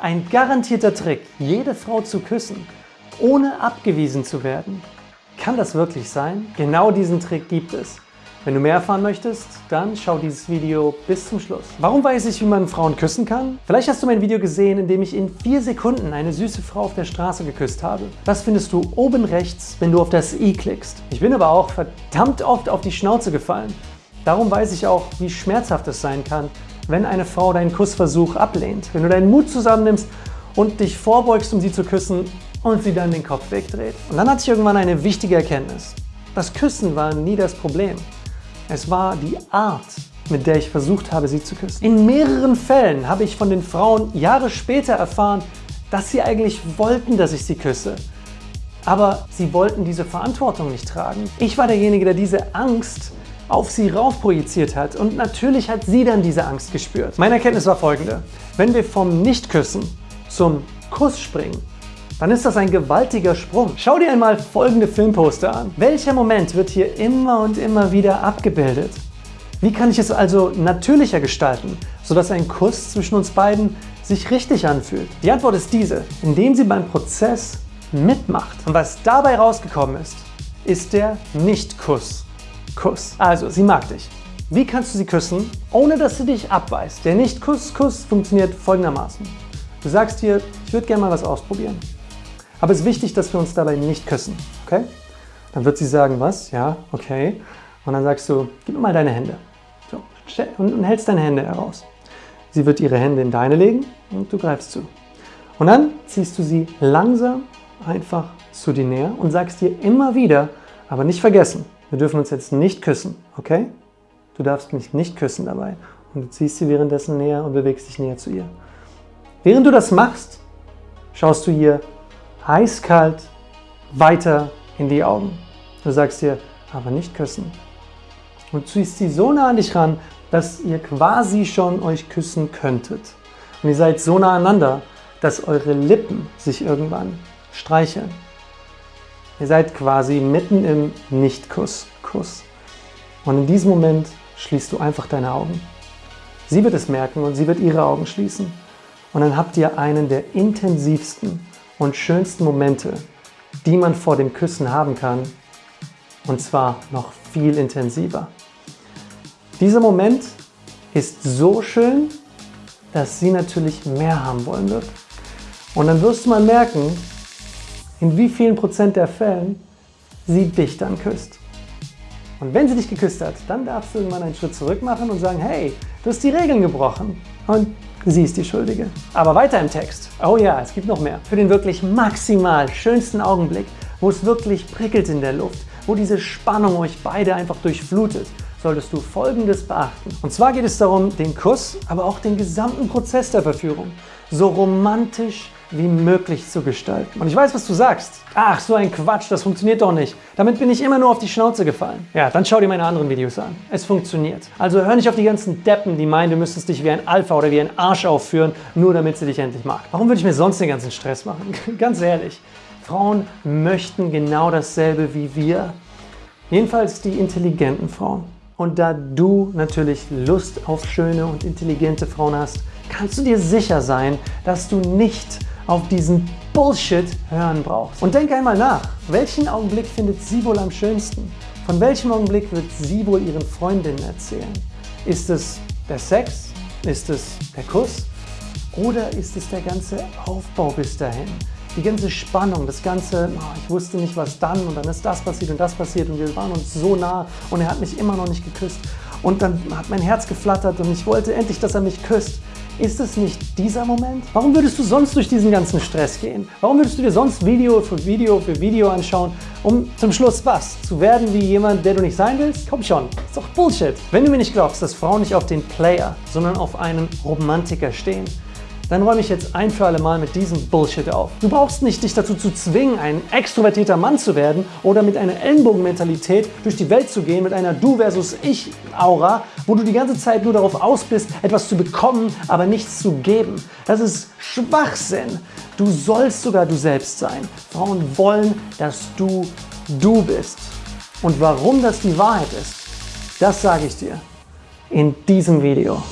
Ein garantierter Trick, jede Frau zu küssen, ohne abgewiesen zu werden. Kann das wirklich sein? Genau diesen Trick gibt es. Wenn du mehr erfahren möchtest, dann schau dieses Video bis zum Schluss. Warum weiß ich, wie man Frauen küssen kann? Vielleicht hast du mein Video gesehen, in dem ich in vier Sekunden eine süße Frau auf der Straße geküsst habe. Das findest du oben rechts, wenn du auf das i klickst. Ich bin aber auch verdammt oft auf die Schnauze gefallen. Darum weiß ich auch, wie schmerzhaft es sein kann, wenn eine Frau deinen Kussversuch ablehnt. Wenn du deinen Mut zusammennimmst und dich vorbeugst, um sie zu küssen und sie dann den Kopf wegdreht. Und dann hatte ich irgendwann eine wichtige Erkenntnis. Das Küssen war nie das Problem. Es war die Art, mit der ich versucht habe, sie zu küssen. In mehreren Fällen habe ich von den Frauen Jahre später erfahren, dass sie eigentlich wollten, dass ich sie küsse. Aber sie wollten diese Verantwortung nicht tragen. Ich war derjenige, der diese Angst auf sie rauf projiziert hat und natürlich hat sie dann diese Angst gespürt. Meine Erkenntnis war folgende. Wenn wir vom Nicht-Küssen zum Kuss springen, dann ist das ein gewaltiger Sprung. Schau dir einmal folgende Filmposter an. Welcher Moment wird hier immer und immer wieder abgebildet? Wie kann ich es also natürlicher gestalten, sodass ein Kuss zwischen uns beiden sich richtig anfühlt? Die Antwort ist diese, indem sie beim Prozess mitmacht. Und was dabei rausgekommen ist, ist der Nicht-Kuss. Kuss. Also, sie mag dich. Wie kannst du sie küssen, ohne dass sie dich abweist? Der Nicht-Kuss-Kuss funktioniert folgendermaßen. Du sagst ihr, ich würde gerne mal was ausprobieren. Aber es ist wichtig, dass wir uns dabei nicht küssen, okay? Dann wird sie sagen, was? Ja, okay. Und dann sagst du, gib mir mal deine Hände. So, und hältst deine Hände heraus. Sie wird ihre Hände in deine legen und du greifst zu. Und dann ziehst du sie langsam einfach zu dir näher und sagst dir immer wieder, aber nicht vergessen, wir dürfen uns jetzt nicht küssen, okay? Du darfst mich nicht küssen dabei. Und du ziehst sie währenddessen näher und bewegst dich näher zu ihr. Während du das machst, schaust du ihr eiskalt weiter in die Augen. Du sagst ihr, aber nicht küssen. Und ziehst sie so nah an dich ran, dass ihr quasi schon euch küssen könntet. Und ihr seid so nah aneinander, dass eure Lippen sich irgendwann streicheln. Ihr seid quasi mitten im Nicht-Kuss. Kuss. Und in diesem Moment schließt du einfach deine Augen. Sie wird es merken und sie wird ihre Augen schließen. Und dann habt ihr einen der intensivsten und schönsten Momente, die man vor dem Küssen haben kann. Und zwar noch viel intensiver. Dieser Moment ist so schön, dass sie natürlich mehr haben wollen wird. Und dann wirst du mal merken, in wie vielen Prozent der Fällen sie dich dann küsst. Und wenn sie dich geküsst hat, dann darfst du irgendwann einen Schritt zurück machen und sagen, hey, du hast die Regeln gebrochen und sie ist die Schuldige. Aber weiter im Text. Oh ja, es gibt noch mehr. Für den wirklich maximal schönsten Augenblick, wo es wirklich prickelt in der Luft, wo diese Spannung euch beide einfach durchflutet, solltest du Folgendes beachten. Und zwar geht es darum, den Kuss, aber auch den gesamten Prozess der Verführung so romantisch wie möglich zu gestalten. Und ich weiß, was du sagst. Ach, so ein Quatsch, das funktioniert doch nicht. Damit bin ich immer nur auf die Schnauze gefallen. Ja, dann schau dir meine anderen Videos an. Es funktioniert. Also hör nicht auf die ganzen Deppen, die meinen, du müsstest dich wie ein Alpha oder wie ein Arsch aufführen, nur damit sie dich endlich mag. Warum würde ich mir sonst den ganzen Stress machen? Ganz ehrlich. Frauen möchten genau dasselbe wie wir. Jedenfalls die intelligenten Frauen. Und da du natürlich Lust auf schöne und intelligente Frauen hast, kannst du dir sicher sein, dass du nicht auf diesen Bullshit hören brauchst. Und denk einmal nach, welchen Augenblick findet sie wohl am schönsten? Von welchem Augenblick wird sie wohl ihren Freundinnen erzählen? Ist es der Sex? Ist es der Kuss? Oder ist es der ganze Aufbau bis dahin? die ganze Spannung, das ganze, oh, ich wusste nicht, was dann und dann ist das passiert und das passiert und wir waren uns so nah und er hat mich immer noch nicht geküsst und dann hat mein Herz geflattert und ich wollte endlich, dass er mich küsst. Ist es nicht dieser Moment? Warum würdest du sonst durch diesen ganzen Stress gehen? Warum würdest du dir sonst Video für Video für Video anschauen, um zum Schluss was? Zu werden wie jemand, der du nicht sein willst? Komm schon, ist doch Bullshit. Wenn du mir nicht glaubst, dass Frauen nicht auf den Player, sondern auf einen Romantiker stehen, dann räume ich jetzt ein für alle Mal mit diesem Bullshit auf. Du brauchst nicht dich dazu zu zwingen, ein extrovertierter Mann zu werden oder mit einer Ellenbogenmentalität durch die Welt zu gehen, mit einer Du versus Ich-Aura, wo du die ganze Zeit nur darauf aus bist, etwas zu bekommen, aber nichts zu geben. Das ist Schwachsinn. Du sollst sogar du selbst sein. Frauen wollen, dass du du bist. Und warum das die Wahrheit ist, das sage ich dir in diesem Video.